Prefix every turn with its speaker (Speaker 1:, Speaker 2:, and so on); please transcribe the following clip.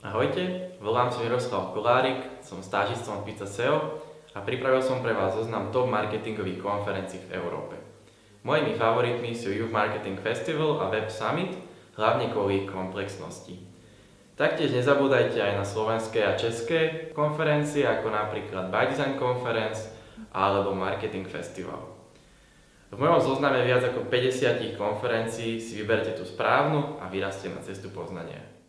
Speaker 1: Ahojte, volám sa Miroslav Kolárik, som stážistom v Pizza SEO a pripravil som pre vás zoznam top marketingových konferencií v Európe. Mojimi favoritmi sú Youth Marketing Festival a Web Summit, hlavne kvôli ich komplexnosti. Taktiež nezabúdajte aj na slovenské a české konferencie, ako napríklad By Design Conference alebo Marketing Festival. V mojom zozname viac ako 50 konferencií si vyberte tú správnu a vyraste na cestu poznania.